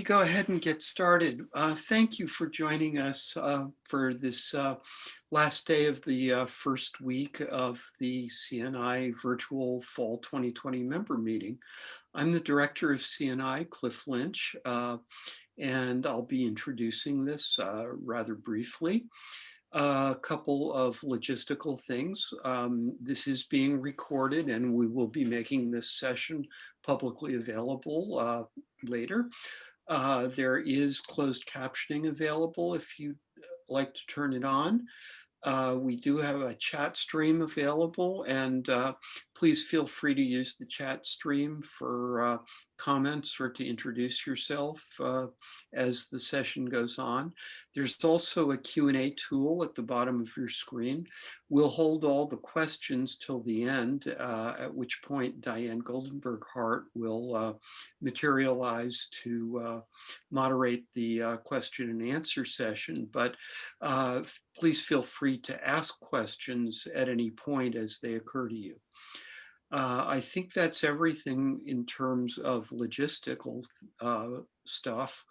We go ahead and get started? Uh, thank you for joining us uh, for this uh, last day of the uh, first week of the CNI virtual fall 2020 member meeting. I'm the director of CNI, Cliff Lynch, uh, and I'll be introducing this uh, rather briefly a couple of logistical things. Um, this is being recorded and we will be making this session publicly available uh, later. Uh, there is closed captioning available if you'd like to turn it on. Uh, we do have a chat stream available and uh, please feel free to use the chat stream for uh, comments or to introduce yourself uh, as the session goes on. There's also a Q&A tool at the bottom of your screen. We'll hold all the questions till the end, uh, at which point Diane Goldenberg Hart will uh, materialize to uh, moderate the uh, question and answer session. But uh, please feel free to ask questions at any point as they occur to you. Uh, I think that's everything in terms of logistical uh, stuff.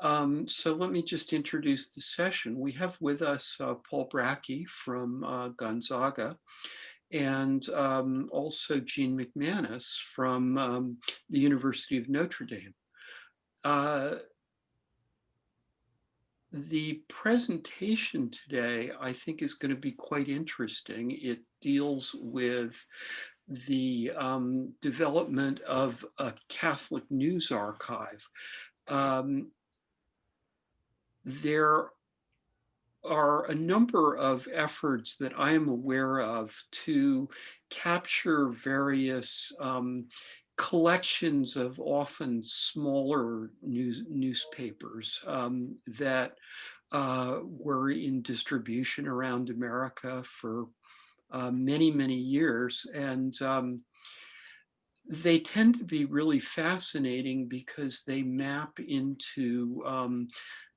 Um, so let me just introduce the session. We have with us uh, Paul Bracke from uh, Gonzaga and um, also Jean McManus from um, the University of Notre Dame. Uh, the presentation today, I think, is going to be quite interesting. It deals with the um, development of a Catholic news archive. Um, there are a number of efforts that I am aware of to capture various um, collections of often smaller news newspapers um, that uh, were in distribution around America for uh, many, many years. And um, they tend to be really fascinating because they map into, um,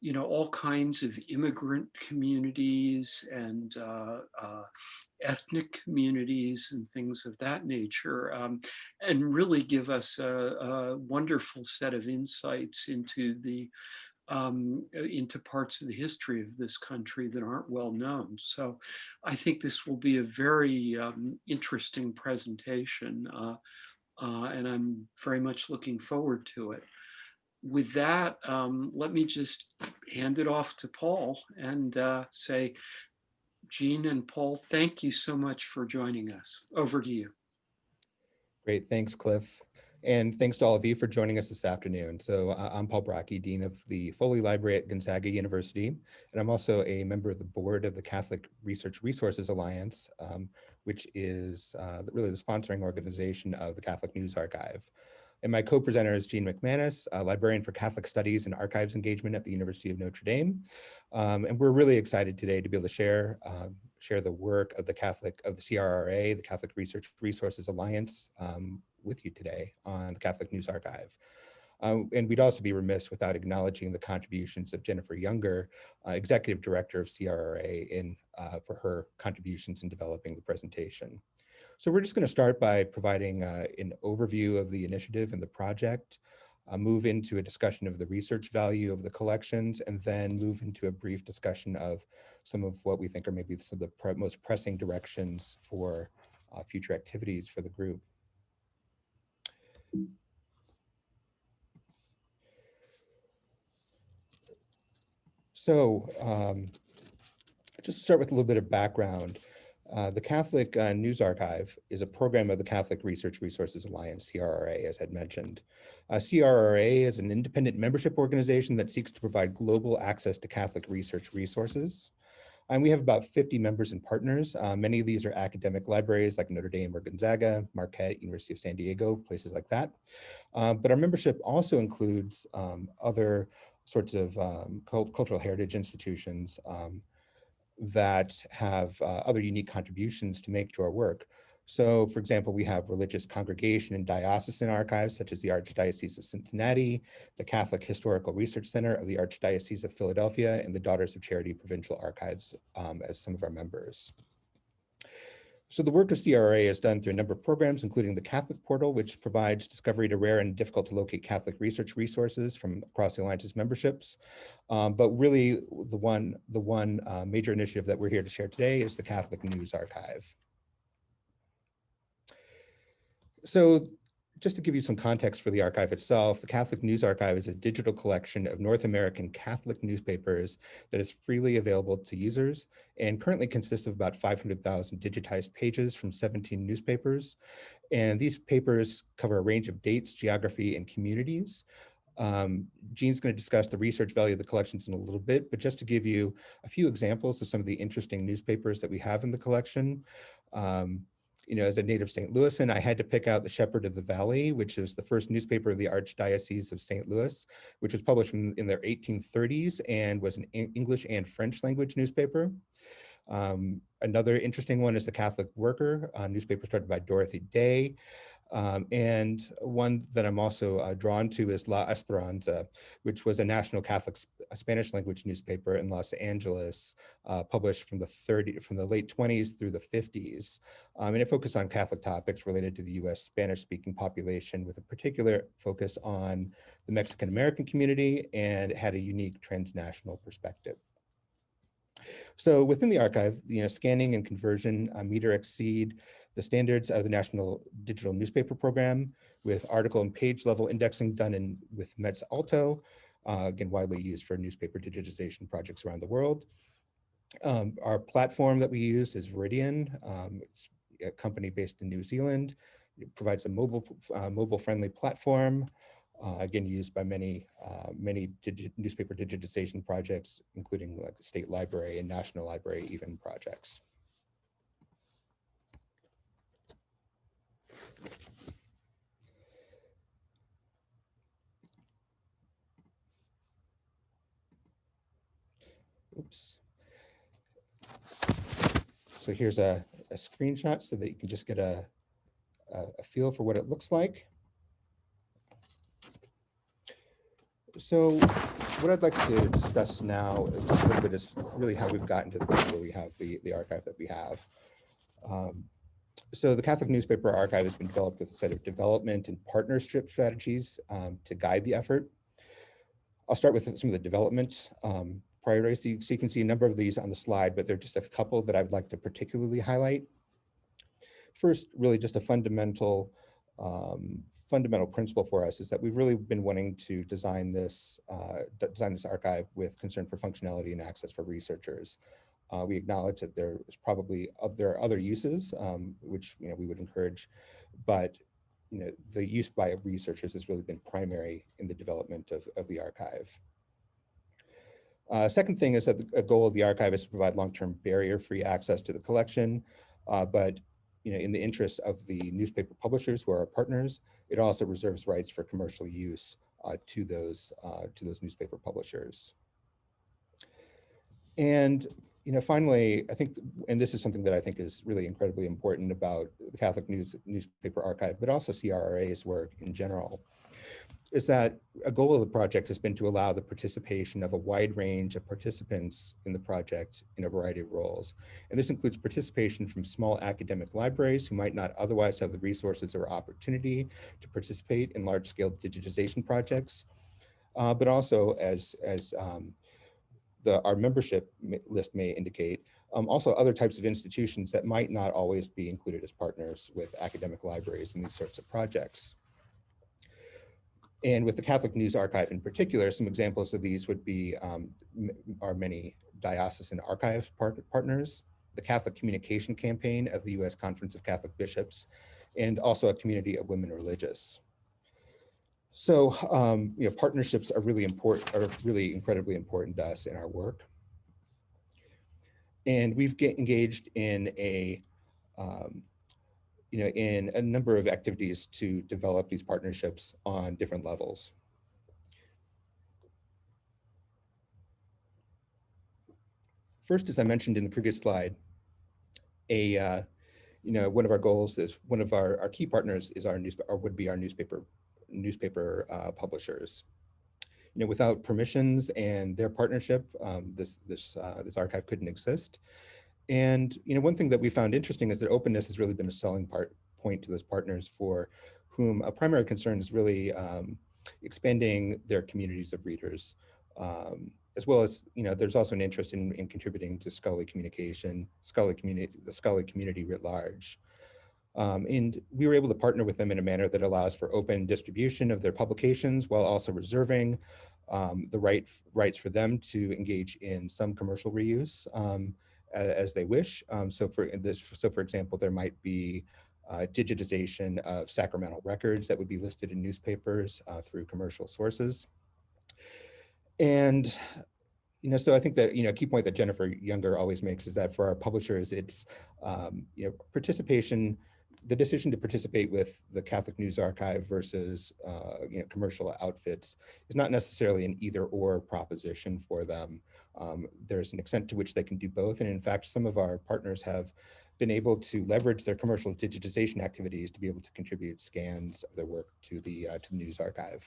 you know, all kinds of immigrant communities and uh, uh, ethnic communities and things of that nature, um, and really give us a, a, wonderful set of insights into the um, uh, into parts of the history of this country that aren't well known. So I think this will be a very um, interesting presentation uh, uh, and I'm very much looking forward to it. With that, um, let me just hand it off to Paul and uh, say, Jean and Paul, thank you so much for joining us. Over to you. Great, thanks, Cliff. And thanks to all of you for joining us this afternoon. So uh, I'm Paul Bracke, Dean of the Foley Library at Gonzaga University, and I'm also a member of the board of the Catholic Research Resources Alliance, um, which is uh, really the sponsoring organization of the Catholic News Archive. And my co-presenter is Jean McManus, a librarian for Catholic Studies and Archives Engagement at the University of Notre Dame. Um, and we're really excited today to be able to share um, share the work of the Catholic of the CRRA, the Catholic Research Resources Alliance, um, with you today on the Catholic News Archive. Um, and we'd also be remiss without acknowledging the contributions of Jennifer Younger, uh, Executive Director of CRRA, in, uh, for her contributions in developing the presentation. So we're just going to start by providing uh, an overview of the initiative and the project, uh, move into a discussion of the research value of the collections, and then move into a brief discussion of some of what we think are maybe some of the most pressing directions for uh, future activities for the group. So um, just to start with a little bit of background, uh, the Catholic uh, News Archive is a program of the Catholic Research Resources Alliance, CRRA, as I'd mentioned. Uh, CRRA is an independent membership organization that seeks to provide global access to Catholic research resources. And we have about 50 members and partners. Uh, many of these are academic libraries like Notre Dame or Gonzaga, Marquette, University of San Diego, places like that. Uh, but our membership also includes um, other sorts of um, cult cultural heritage institutions um, that have uh, other unique contributions to make to our work. So for example, we have religious congregation and diocesan archives such as the Archdiocese of Cincinnati, the Catholic Historical Research Center of the Archdiocese of Philadelphia, and the Daughters of Charity Provincial Archives um, as some of our members. So the work of CRA is done through a number of programs, including the Catholic Portal, which provides discovery to rare and difficult to locate Catholic research resources from across the Alliance's memberships. Um, but really the one, the one uh, major initiative that we're here to share today is the Catholic News Archive. So just to give you some context for the archive itself, the Catholic News Archive is a digital collection of North American Catholic newspapers that is freely available to users and currently consists of about 500,000 digitized pages from 17 newspapers. And these papers cover a range of dates, geography, and communities. Um, Jean's going to discuss the research value of the collections in a little bit, but just to give you a few examples of some of the interesting newspapers that we have in the collection. Um, you know, as a native St. Louisan, I had to pick out the Shepherd of the Valley, which is the first newspaper of the Archdiocese of St. Louis, which was published in, in their 1830s and was an English and French language newspaper. Um, another interesting one is the Catholic Worker, a newspaper started by Dorothy Day. Um, and one that I'm also uh, drawn to is La Esperanza, which was a national Catholic Spanish language newspaper in Los Angeles, uh, published from the 30 from the late 20s through the 50s. Um, and it focused on Catholic topics related to the US Spanish speaking population with a particular focus on the Mexican American community and had a unique transnational perspective. So within the archive, you know, scanning and conversion uh, meter exceed the standards of the National Digital Newspaper Program with article and page level indexing done in with METS ALTO, uh, again, widely used for newspaper digitization projects around the world. Um, our platform that we use is Veridian. Um, a company based in New Zealand. It provides a mobile, uh, mobile friendly platform, uh, again, used by many, uh, many digi newspaper digitization projects, including like the state library and national library even projects. Oops. So here's a, a screenshot so that you can just get a, a, a feel for what it looks like. So what I'd like to discuss now is just a little bit is really how we've gotten to the point where we have the, the archive that we have. Um, so the Catholic Newspaper Archive has been developed with a set of development and partnership strategies um, to guide the effort. I'll start with some of the development um, priorities. So you can see a number of these on the slide, but there are just a couple that I'd like to particularly highlight. First, really just a fundamental um, fundamental principle for us is that we've really been wanting to design this uh, design this archive with concern for functionality and access for researchers. Uh, we acknowledge that there is probably there are other uses um, which you know we would encourage, but you know the use by researchers has really been primary in the development of, of the archive. Uh, second thing is that the, goal of the archive is to provide long-term barrier-free access to the collection, uh, but you know, in the interest of the newspaper publishers who are our partners, it also reserves rights for commercial use uh, to those uh, to those newspaper publishers. And you know, finally, I think, and this is something that I think is really incredibly important about the Catholic News Newspaper Archive, but also CRA's work in general, is that a goal of the project has been to allow the participation of a wide range of participants in the project in a variety of roles. And this includes participation from small academic libraries who might not otherwise have the resources or opportunity to participate in large scale digitization projects, uh, but also as, as um, the, our membership list may indicate, um, also other types of institutions that might not always be included as partners with academic libraries in these sorts of projects. And with the Catholic News Archive in particular, some examples of these would be um, our many diocesan archive part partners, the Catholic Communication Campaign of the U.S. Conference of Catholic Bishops, and also a community of women religious. So, um, you know, partnerships are really important, are really incredibly important to us in our work. And we've get engaged in a um, you know, in a number of activities to develop these partnerships on different levels. First, as I mentioned in the previous slide, a uh, you know one of our goals is one of our, our key partners is our newspaper or would be our newspaper newspaper uh, publishers. You know, without permissions and their partnership, um, this this uh, this archive couldn't exist. And you know, one thing that we found interesting is that openness has really been a selling part point to those partners for whom a primary concern is really um, expanding their communities of readers, um, as well as, you know, there's also an interest in, in contributing to scholarly communication, scholarly community, the scholarly community writ large. Um, and we were able to partner with them in a manner that allows for open distribution of their publications while also reserving um, the right rights for them to engage in some commercial reuse um, as they wish. Um, so for this, so for example, there might be uh, digitization of sacramental records that would be listed in newspapers uh, through commercial sources. And, you know, so I think that, you know, a key point that Jennifer Younger always makes is that for our publishers, it's, um, you know, participation, the decision to participate with the Catholic News Archive versus, uh, you know, commercial outfits is not necessarily an either or proposition for them. Um, there's an extent to which they can do both. And in fact, some of our partners have been able to leverage their commercial digitization activities to be able to contribute scans of their work to the, uh, to the news archive.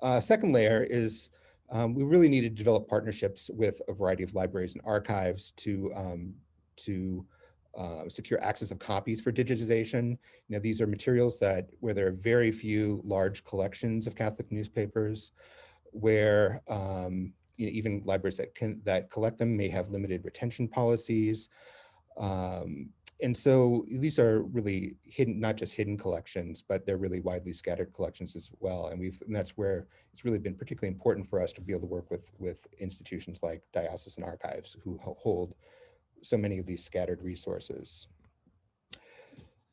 Uh, second layer is um, we really need to develop partnerships with a variety of libraries and archives to, um, to uh, secure access of copies for digitization. You know, these are materials that where there are very few large collections of Catholic newspapers, where um, you know, even libraries that can that collect them may have limited retention policies. Um, and so these are really hidden, not just hidden collections, but they're really widely scattered collections as well. And we've, and that's where it's really been particularly important for us to be able to work with, with institutions like diocesan archives who hold so many of these scattered resources.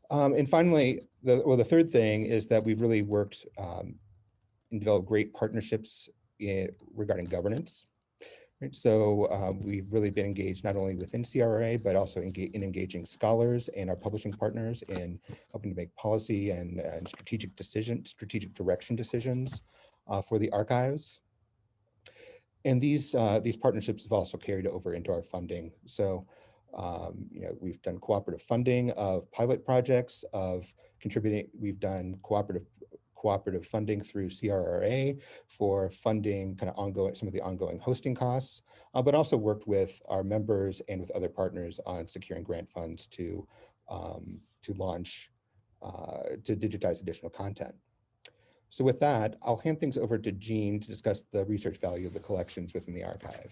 Um, and finally, the, well, the third thing is that we've really worked um, and developed great partnerships in, regarding governance. Right? So um, we've really been engaged not only within CRA, but also in engaging scholars and our publishing partners in helping to make policy and, and strategic decision, strategic direction decisions uh, for the archives. And these, uh, these partnerships have also carried over into our funding. So um, you know, we've done cooperative funding of pilot projects, of contributing, we've done cooperative cooperative funding through CRRA for funding kind of ongoing, some of the ongoing hosting costs, uh, but also worked with our members and with other partners on securing grant funds to, um, to launch, uh, to digitize additional content. So with that, I'll hand things over to Jean to discuss the research value of the collections within the archive.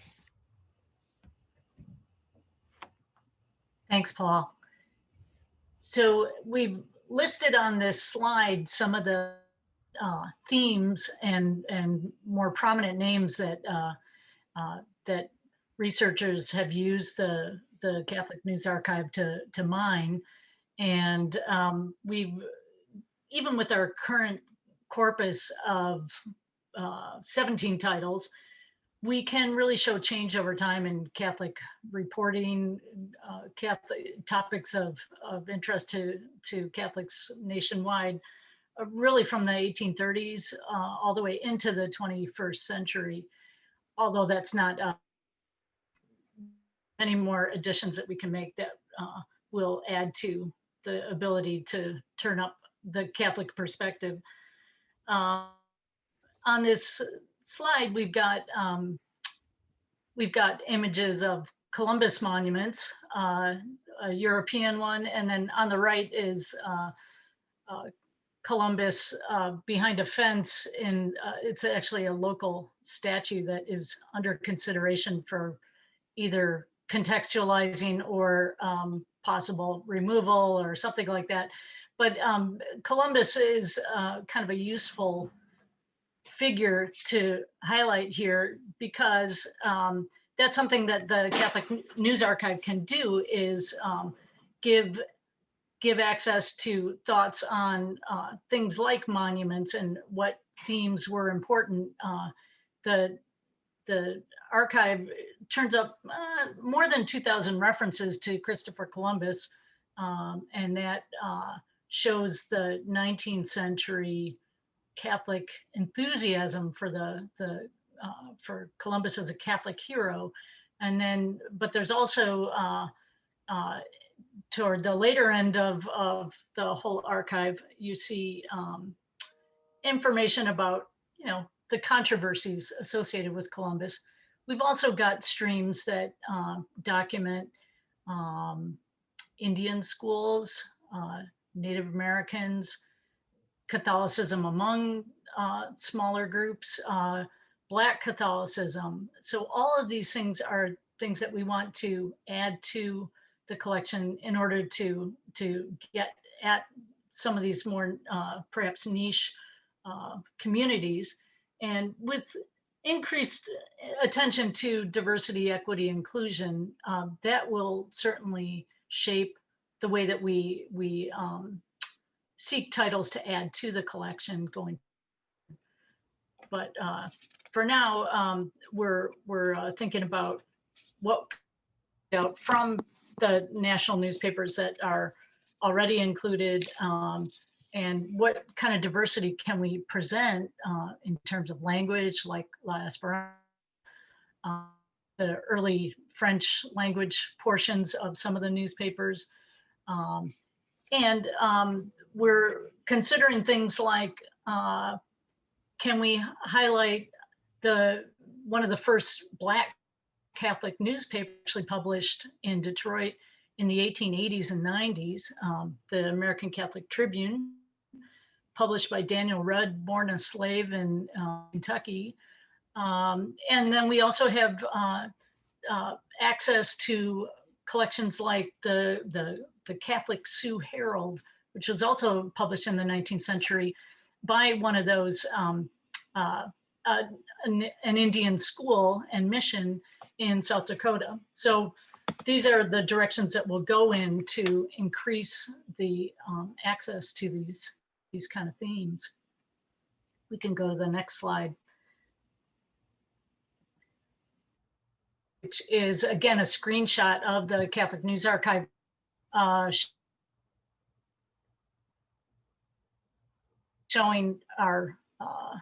Thanks, Paul. So we've listed on this slide some of the uh, themes and and more prominent names that uh, uh, that researchers have used the the Catholic News Archive to to mine, and um, we've even with our current corpus of uh, 17 titles, we can really show change over time in Catholic reporting, uh, Catholic topics of, of interest to, to Catholics nationwide really from the 1830s uh, all the way into the 21st century, although that's not uh, any more additions that we can make that uh, will add to the ability to turn up the Catholic perspective. Uh, on this slide, we've got um, we've got images of Columbus monuments, uh, a European one, and then on the right is uh, uh, Columbus uh, behind a fence in, uh, it's actually a local statue that is under consideration for either contextualizing or um, possible removal or something like that. But um, Columbus is uh, kind of a useful figure to highlight here because um, that's something that the Catholic News Archive can do is um, give give access to thoughts on uh, things like monuments and what themes were important. Uh, the, the archive turns up uh, more than 2,000 references to Christopher Columbus, um, and that uh, shows the 19th century Catholic enthusiasm for the, the uh, for Columbus as a Catholic hero. And then, but there's also uh, uh, toward the later end of, of the whole archive, you see um, information about, you know, the controversies associated with Columbus. we've also got streams that uh, document um, Indian schools, uh, Native Americans, Catholicism among uh, smaller groups, uh, Black Catholicism. So all of these things are things that we want to add to the collection in order to to get at some of these more uh, perhaps niche uh, communities. And with increased attention to diversity, equity, inclusion, um, that will certainly shape the way that we we um, seek titles to add to the collection going. But uh, for now, um, we're we're uh, thinking about what out from the national newspapers that are already included um, and what kind of diversity can we present uh, in terms of language like La Esperanza, uh, the early French language portions of some of the newspapers. Um, and um, we're considering things like, uh, can we highlight the one of the first Black Catholic newspapers actually published in Detroit in the 1880s and 90s, um, the American Catholic Tribune, published by Daniel Rudd, born a slave in uh, Kentucky. Um, and then we also have uh, uh, access to collections like the, the, the Catholic Sioux Herald, which was also published in the 19th century by one of those, um, uh, uh, an, an Indian school and mission in South Dakota. So these are the directions that we'll go in to increase the um, access to these, these kind of themes. We can go to the next slide. Which is again, a screenshot of the Catholic News Archive uh, showing our uh,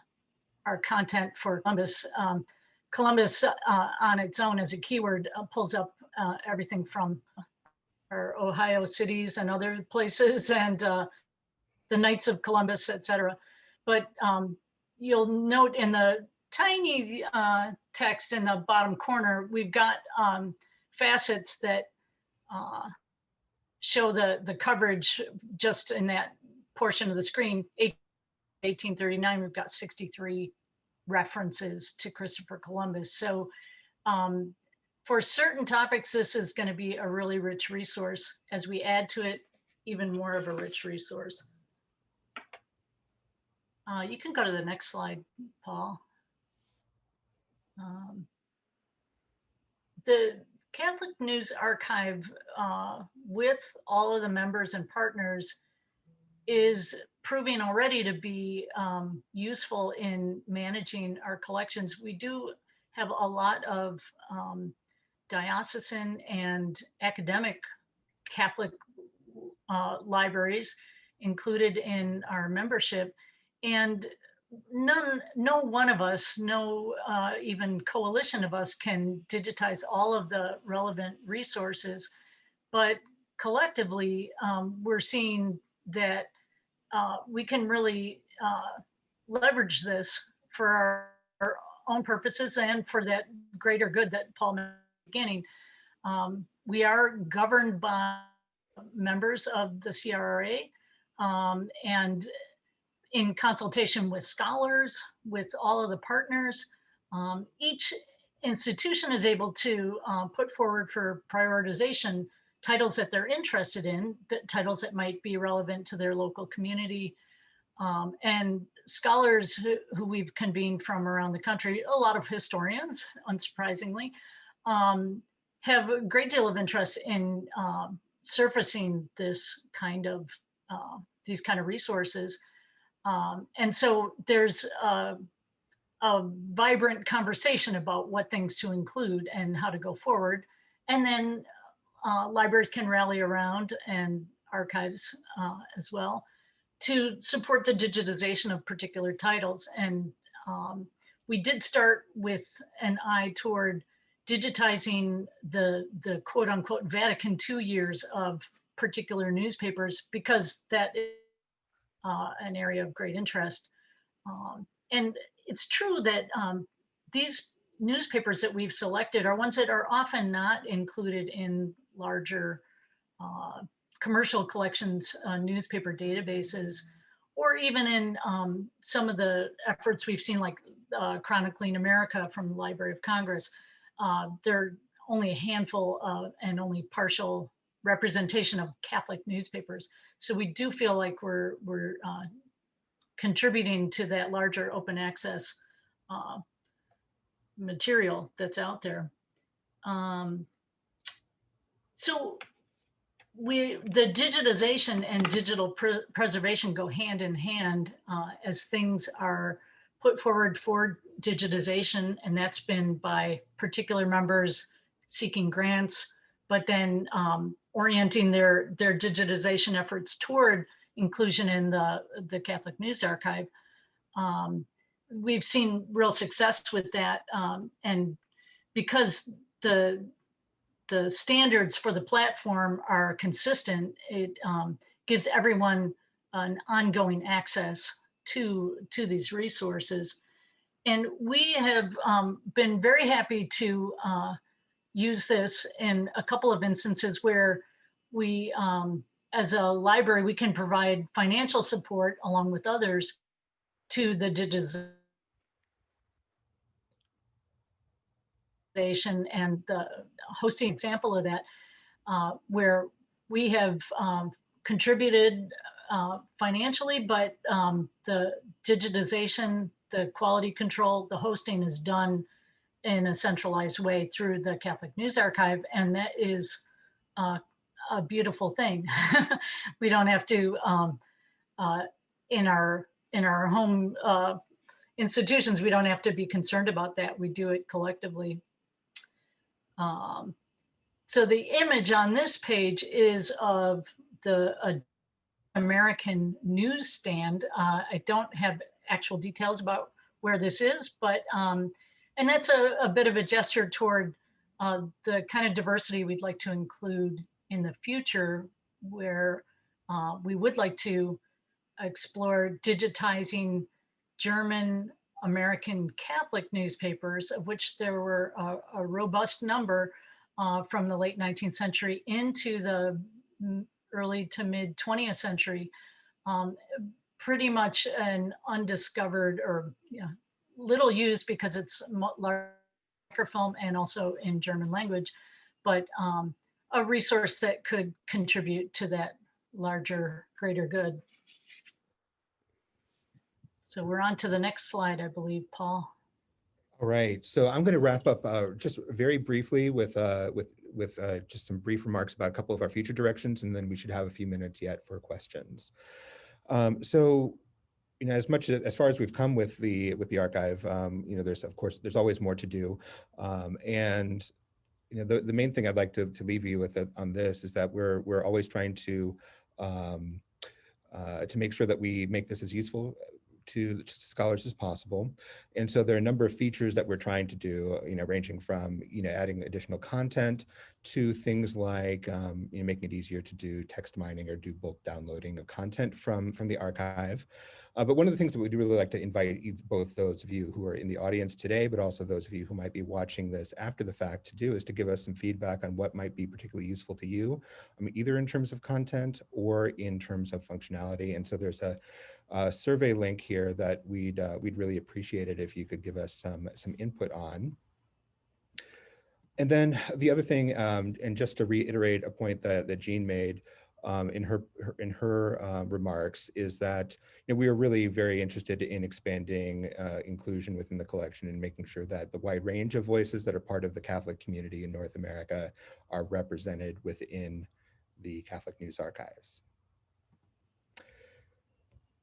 our content for Columbus. Um, Columbus uh, on its own as a keyword uh, pulls up uh, everything from our Ohio cities and other places and uh, the Knights of Columbus, etc. But um, you'll note in the tiny uh, text in the bottom corner, we've got um, facets that uh, show the, the coverage just in that portion of the screen. 1839, we've got 63 references to Christopher Columbus. So um, for certain topics, this is going to be a really rich resource. As we add to it, even more of a rich resource. Uh, you can go to the next slide, Paul. Um, the Catholic News Archive, uh, with all of the members and partners, is proving already to be um, useful in managing our collections. We do have a lot of um, diocesan and academic Catholic uh, libraries included in our membership. And none, no one of us, no uh, even coalition of us can digitize all of the relevant resources, but collectively, um, we're seeing that uh, we can really uh, leverage this for our, our, own purposes and for that greater good that Paul mentioned beginning. Um, we are governed by members of the CRRA um, and in consultation with scholars, with all of the partners, um, each institution is able to uh, put forward for prioritization titles that they're interested in, that titles that might be relevant to their local community. Um, and scholars who, who, we've convened from around the country, a lot of historians, unsurprisingly, um, have a great deal of interest in um, surfacing this kind of, uh, these kind of resources. Um, and so there's a, a vibrant conversation about what things to include and how to go forward. And then uh, libraries can rally around and archives uh, as well to support the digitization of particular titles. And um, we did start with an eye toward digitizing the, the quote unquote Vatican II years of particular newspapers because that is uh, an area of great interest. Um, and it's true that um, these newspapers that we've selected are ones that are often not included in larger uh, commercial collections, uh, newspaper databases, or even in um, some of the efforts we've seen like uh, Chronicling America from the Library of Congress. Uh, there are only a handful of, and only partial representation of Catholic newspapers. So we do feel like we're, we're uh, contributing to that larger open access uh, material that's out there. Um, so we, the digitization and digital pre preservation go hand in hand uh, as things are put forward for digitization, and that's been by particular members seeking grants, but then um, orienting their, their digitization efforts toward inclusion in the, the Catholic News Archive. Um, we've seen real success with that. Um, and because the, the standards for the platform are consistent, it um, gives everyone an ongoing access to, to these resources. And we have um, been very happy to uh, use this in a couple of instances where we, um, as a library, we can provide financial support along with others to the and the hosting example of that, uh, where we have um, contributed uh, financially, but um, the digitization, the quality control, the hosting is done in a centralized way through the Catholic News Archive. And that is uh, a beautiful thing. we don't have to, um, uh, in our in our home uh, institutions, we don't have to be concerned about that. We do it collectively. Um, so the image on this page is of the American newsstand. Uh, I don't have actual details about where this is, but um, and that's a, a, bit of a gesture toward uh, the kind of diversity we'd like to include in the future where uh, we would like to explore digitizing German American Catholic newspapers, of which there were a, a robust number uh, from the late 19th century into the early to mid 20th century. Um, pretty much an undiscovered or you know, little used because it's microfilm and also in German language, but um, a resource that could contribute to that larger, greater good. So we're on to the next slide, I believe, Paul. All right, so I'm going to wrap up uh, just very briefly with uh, with with uh, just some brief remarks about a couple of our future directions, and then we should have a few minutes yet for questions. Um, so, you know, as much as, as far as we've come with the with the archive, um, you know, there's of course there's always more to do, um, and you know, the, the main thing I'd like to, to leave you with uh, on this is that we're, we're always trying to, um, uh, to make sure that we make this as useful to scholars as possible. And so there are a number of features that we're trying to do, you know, ranging from, you know, adding additional content to things like, um, you know, making it easier to do text mining or do bulk downloading of content from, from the archive. Uh, but one of the things that we'd really like to invite both those of you who are in the audience today, but also those of you who might be watching this after the fact to do is to give us some feedback on what might be particularly useful to you, I mean, either in terms of content or in terms of functionality. And so there's a, a survey link here that we'd, uh, we'd really appreciate it if you could give us some, some input on. And then the other thing, um, and just to reiterate a point that, that Jean made, um, in her, her in her uh, remarks is that you know, we are really very interested in expanding uh, inclusion within the collection and making sure that the wide range of voices that are part of the Catholic community in North America are represented within the Catholic News Archives.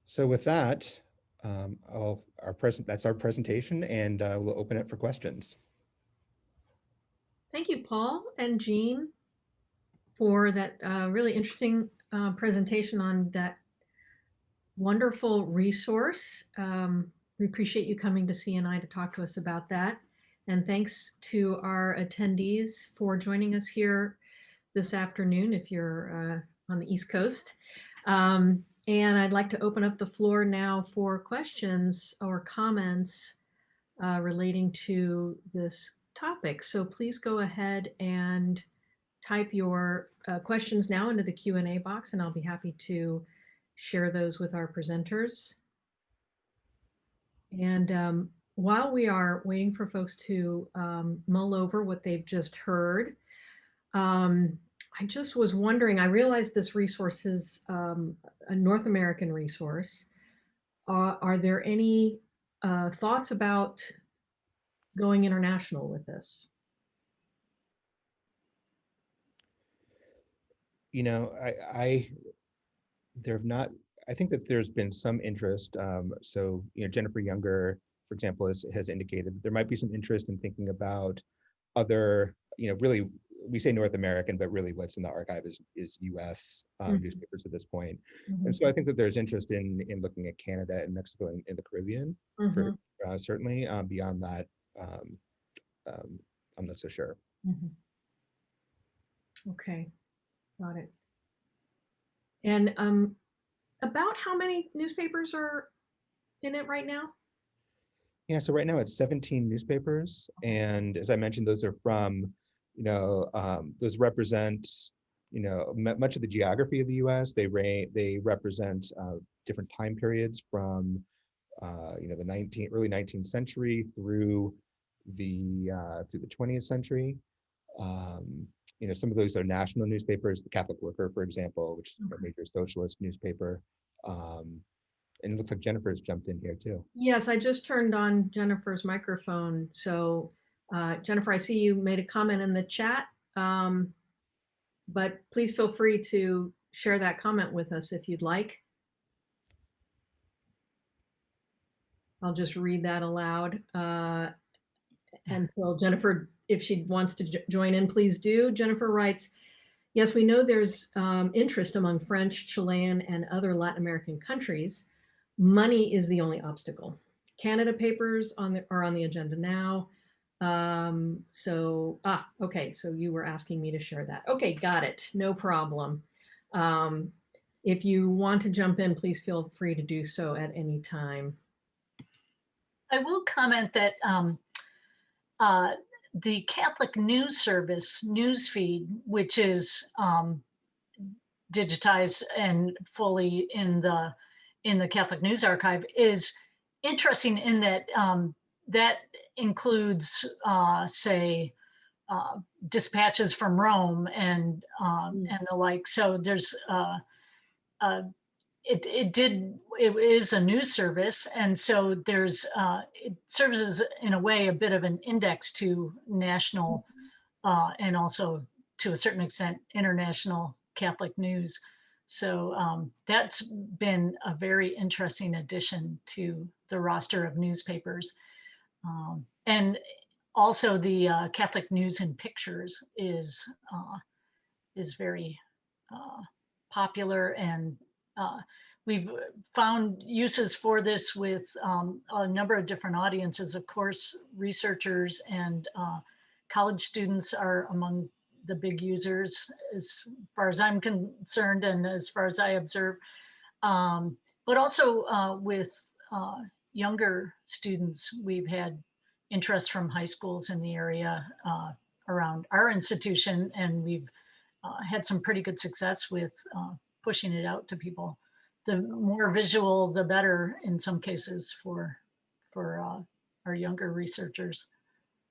So with that, um, our present that's our presentation and uh, we'll open it for questions. Thank you, Paul and Jean for that uh, really interesting uh, presentation on that wonderful resource. Um, we appreciate you coming to CNI to talk to us about that. And thanks to our attendees for joining us here this afternoon if you're uh, on the East Coast. Um, and I'd like to open up the floor now for questions or comments uh, relating to this topic. So please go ahead and type your uh, questions now into the Q&A box, and I'll be happy to share those with our presenters. And um, while we are waiting for folks to um, mull over what they've just heard, um, I just was wondering, I realized this resource is um, a North American resource. Uh, are there any uh, thoughts about going international with this? You know, I, I, there have not, I think that there's been some interest. Um, so, you know, Jennifer Younger, for example, has, has indicated that there might be some interest in thinking about other, you know, really, we say North American, but really what's in the archive is, is US um, Mhm. newspapers at this point. Mhm, And so I think that there's interest in, in looking at Canada and Mexico and in the Caribbean, for, mhm, uh, certainly. Um, beyond that, um, um, I'm not so sure. mhm. Okay, got it. And um, about how many newspapers are in it right now? Yeah, so right now it's 17 newspapers, and as I mentioned, those are from, you know, um, those represent, you know, mu- much of the geography of the U.S. They ra- they represent uh, different time periods from, uh, you know, the 19 early 19th century through the uh, through the 20th century. Um, you know, some of those are national newspapers. The Catholic Worker, for example, which is a major socialist newspaper. Um, and it looks like Jennifer's jumped in here too. Yes, I just turned on Jennifer's microphone. So uh, Jennifer, I see you made a comment in the chat. Um, but please feel free to share that comment with us if you'd like. I'll just read that aloud. Uh, until Jennifer, if she wants to join in, please do. Jennifer writes, yes, we know there's um, interest among French, Chilean, and other Latin American countries. Money is the only obstacle. Canada papers on the, are on the agenda now. Um, so, ah, okay, so you were asking me to share that. Okay, got it, no problem. Um, if you want to jump in, please feel free to do so at any time. I will comment that um, uh, the Catholic News Service news feed, which is um, digitized and fully in the in the Catholic News Archive, is interesting in that um, that includes, uh, say, uh, dispatches from Rome and um, Mm. and the like. So there's uh, uh, it, it did it is a news service and so there's uh, it serves as in a way a bit of an index to national uh, and also to a certain extent international catholic news so um, that's been a very interesting addition to the roster of newspapers um, and also the uh, catholic news and pictures is uh, is very uh, popular and uh, we've found uses for this with um, a number of different audiences. Of course, researchers and uh, college students are among the big users as far as I'm concerned and as far as I observe. Um, but also uh, with younger students, we've had interest from high schools in the area uh, around our institution and we've uh, had some pretty good success with uh, pushing it out to people. The more visual, the better in some cases for for uh, our younger researchers.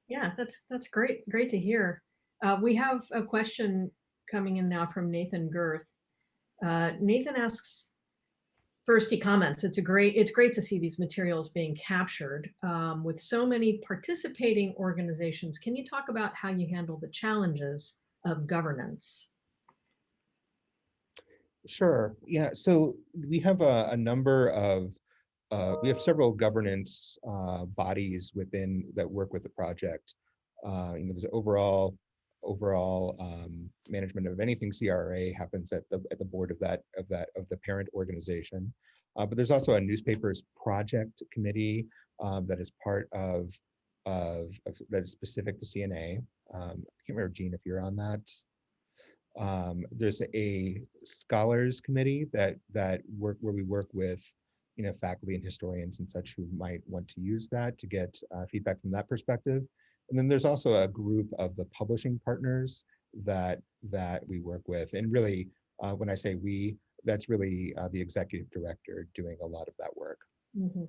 Yeah, that's that's great. Great to hear. Uh, we have a question coming in now from Nathan Girth. Uh, Nathan asks, first he comments, it's a great, it's great to see these materials being captured um, with so many participating organizations. Can you talk about how you handle the challenges of governance? Sure. Yeah. So we have a, a number of, uh, we have several governance uh, bodies within that work with the project. Uh, you know, there's overall overall um, management of anything CRA happens at the at the board of that of that of the parent organization. Uh, but there's also a newspapers project committee um, that is part of of, of that is specific to CNA. Um, I can't remember Jean if you're on that. Um, there's a scholars committee that that work where we work with you know, faculty and historians and such who might want to use that to get uh, feedback from that perspective. And then there's also a group of the publishing partners that that we work with. And really, uh, when I say we, that's really uh, the executive director doing a lot of that work. Mhm.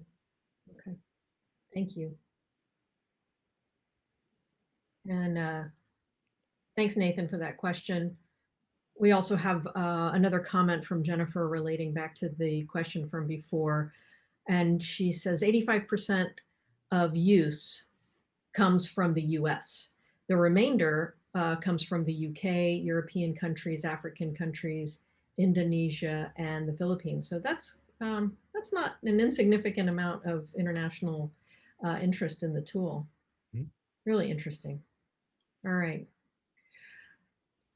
Okay, thank you. And uh, thanks, Nathan, for that question. We also have uh, another comment from Jennifer relating back to the question from before. And she says 85% of use comes from the US. The remainder uh, comes from the UK, European countries, African countries, Indonesia, and the Philippines. So that's um, that's not an insignificant amount of international uh, interest in the tool. Mhm. Really interesting. All right.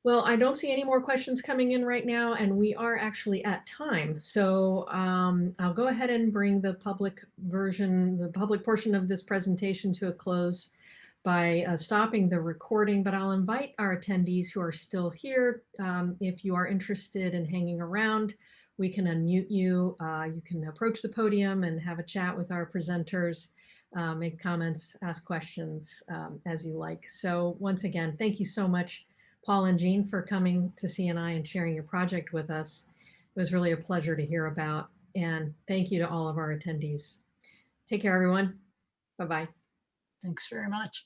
Well, I don't see any more questions coming in right now, and we are actually at time. So um, I'll go ahead and bring the public version, the public portion of this presentation to a close by uh, stopping the recording, but I'll invite our attendees who are still here. Um, if you are interested in hanging around, we can unmute you. Uh, you can approach the podium and have a chat with our presenters, uh, make comments, ask questions um, as you like. So once again, thank you so much, Paul and Jean, for coming to CNI and sharing your project with us. It was really a pleasure to hear about. And thank you to all of our attendees. Take care, everyone. Bye-bye. Thanks very much.